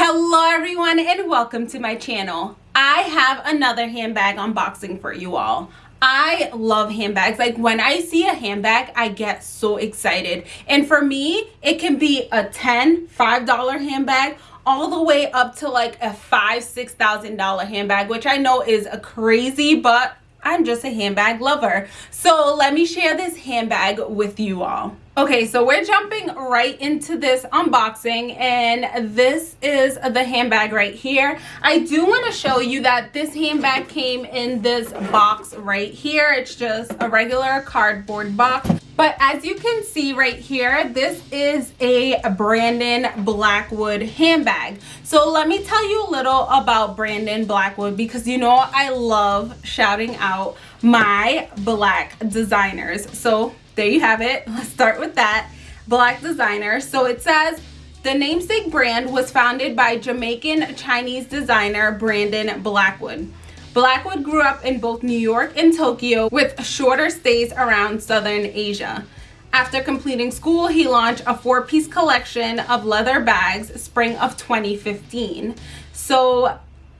Hello everyone and welcome to my channel. I have another handbag unboxing for you all. I love handbags. Like when I see a handbag, I get so excited. And for me, it can be a 10 $5 handbag all the way up to like a five, six thousand dollar handbag, which I know is a crazy, but I'm just a handbag lover. So let me share this handbag with you all. Okay, so we're jumping right into this unboxing and this is the handbag right here. I do want to show you that this handbag came in this box right here. It's just a regular cardboard box. But as you can see right here, this is a Brandon Blackwood handbag. So let me tell you a little about Brandon Blackwood because you know I love shouting out my black designers. So there you have it. Let's start with that. Black designer. So it says the namesake brand was founded by Jamaican Chinese designer Brandon Blackwood. Blackwood grew up in both New York and Tokyo with shorter stays around Southern Asia. After completing school, he launched a four-piece collection of leather bags spring of 2015. So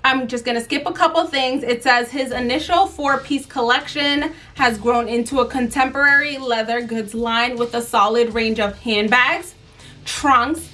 I'm just gonna skip a couple things. It says his initial four-piece collection has grown into a contemporary leather goods line with a solid range of handbags, trunks,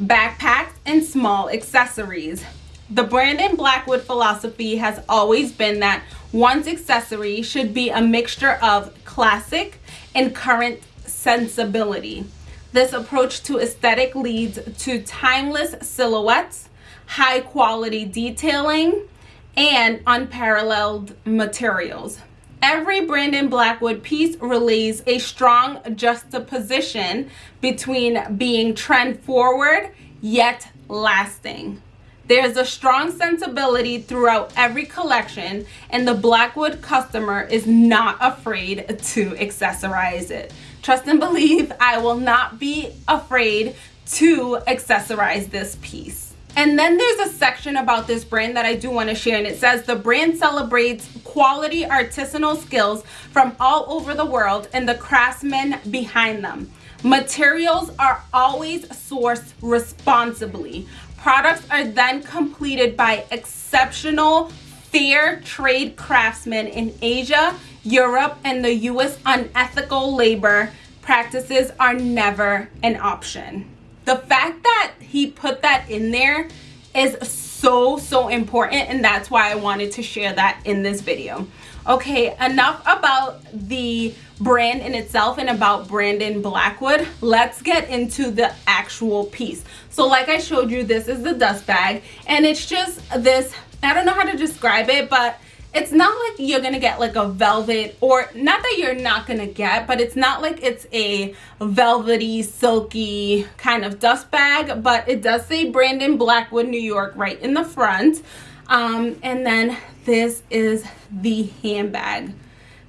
backpacks, and small accessories. The Brandon Blackwood philosophy has always been that one's accessory should be a mixture of classic and current sensibility. This approach to aesthetic leads to timeless silhouettes, high quality detailing, and unparalleled materials. Every Brandon Blackwood piece relays a strong juxtaposition between being trend forward yet lasting. There's a strong sensibility throughout every collection and the Blackwood customer is not afraid to accessorize it. Trust and believe I will not be afraid to accessorize this piece. And then there's a section about this brand that I do want to share and it says the brand celebrates quality artisanal skills from all over the world and the craftsmen behind them. Materials are always sourced responsibly. Products are then completed by exceptional fair trade craftsmen in Asia, Europe, and the US unethical labor practices are never an option the fact that he put that in there is so so important and that's why I wanted to share that in this video. Okay enough about the brand in itself and about Brandon Blackwood. Let's get into the actual piece. So like I showed you this is the dust bag and it's just this I don't know how to describe it but it's not like you're gonna get like a velvet or not that you're not gonna get but it's not like it's a velvety silky kind of dust bag but it does say brandon blackwood new york right in the front. Um, and then this is the handbag.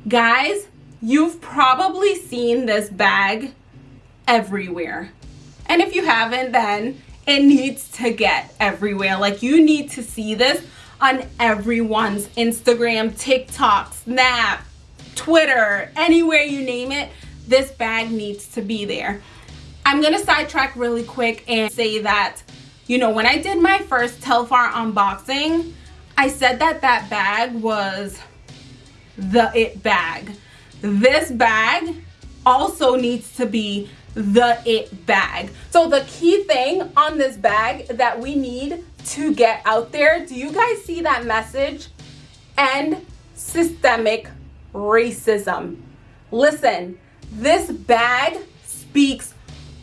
Guys you've probably seen this bag everywhere. And if you haven't then it needs to get everywhere. Like you need to see this on everyone's Instagram, TikTok, Snap, Twitter, anywhere you name it, this bag needs to be there. I'm gonna sidetrack really quick and say that, you know, when I did my first Telfar unboxing, I said that that bag was the it bag. This bag also needs to be the it bag. So the key thing on this bag that we need to get out there. Do you guys see that message? End systemic racism. Listen, this bag speaks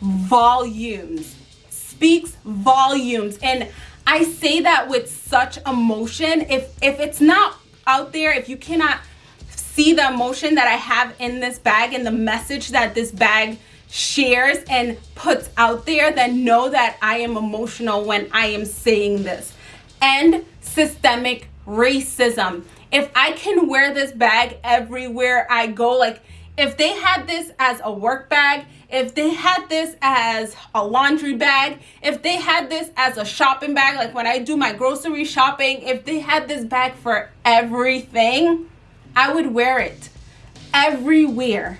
volumes, speaks volumes. And I say that with such emotion. If, if it's not out there, if you cannot see the emotion that I have in this bag and the message that this bag shares and puts out there, then know that I am emotional when I am saying this. And systemic racism. If I can wear this bag everywhere I go, like if they had this as a work bag, if they had this as a laundry bag, if they had this as a shopping bag, like when I do my grocery shopping, if they had this bag for everything, I would wear it everywhere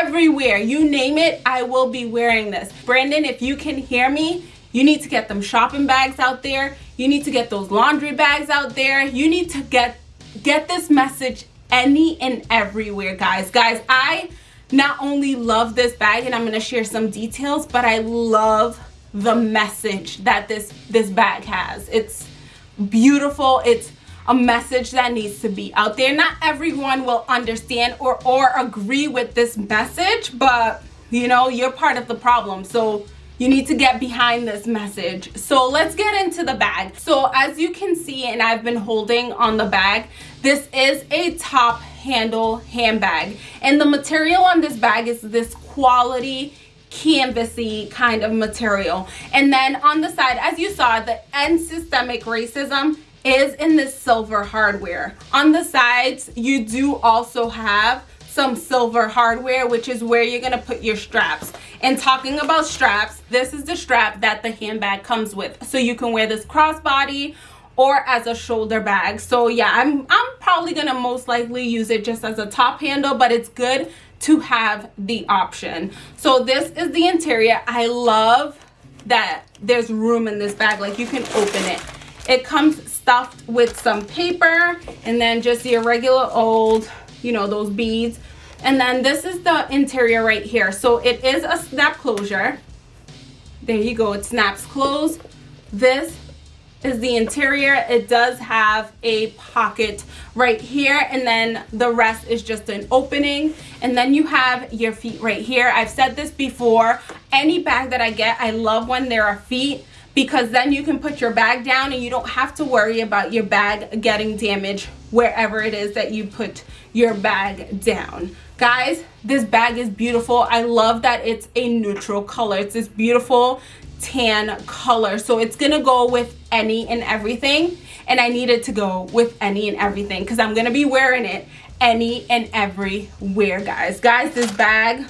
everywhere you name it i will be wearing this brandon if you can hear me You need to get them shopping bags out there. You need to get those laundry bags out there. You need to get get this message any and everywhere, guys. Guys, I not only love this bag and I'm going to share some details, but I love the message that this this bag has. It's beautiful. It's a message that needs to be out there. Not everyone will understand or or agree with this message, but you know, you're part of the problem. So you need to get behind this message. So let's get into the bag. So as you can see, and I've been holding on the bag, this is a top handle handbag. And the material on this bag is this quality canvasy kind of material. And then on the side, as you saw, the end systemic racism is in this silver hardware. On the sides, you do also have some silver hardware, which is where you're gonna put your straps. And talking about straps, this is the strap that the handbag comes with. So you can wear this crossbody or as a shoulder bag. So yeah, I'm, I'm probably gonna most likely use it just as a top handle, but it's good to have the option. So this is the interior. I love that there's room in this bag, like you can open it. It comes stuffed with some paper and then just your regular old you know those beads. And then this is the interior right here. So it is a snap closure. There you go it snaps closed. This is the interior. It does have a pocket right here and then the rest is just an opening. And then you have your feet right here. I've said this before any bag that i get i love when there are feet because then you can put your bag down and you don't have to worry about your bag getting damaged wherever it is that you put your bag down. Guys this bag is beautiful. I love that it's a neutral color. It's this beautiful tan color. So it's gonna go with any and everything. And i needed it to go with any and everything because i'm gonna be wearing it any and everywhere guys. Guys this bag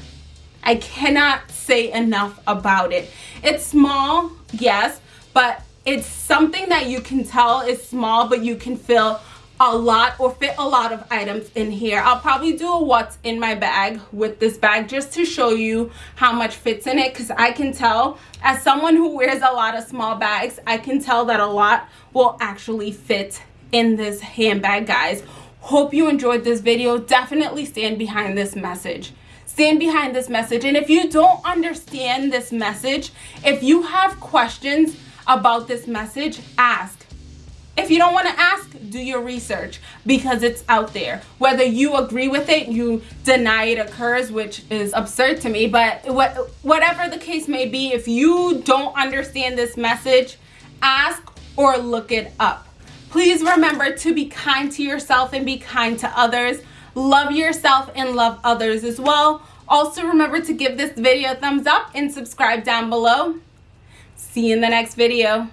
i cannot say enough about it. It's small yes but it's something that you can tell is small but you can feel a lot or fit a lot of items in here. I'll probably do a what's in my bag with this bag just to show you how much fits in it because i can tell as someone who wears a lot of small bags i can tell that a lot will actually fit in this handbag guys. Hope you enjoyed this video. Definitely stand behind this message stand behind this message and if you don't understand this message if you have questions about this message ask if you don't want to ask, do your research because it's out there. Whether you agree with it, you deny it occurs, which is absurd to me. But what, whatever the case may be, if you don't understand this message, ask or look it up. Please remember to be kind to yourself and be kind to others. Love yourself and love others as well. Also remember to give this video a thumbs up and subscribe down below. See you in the next video.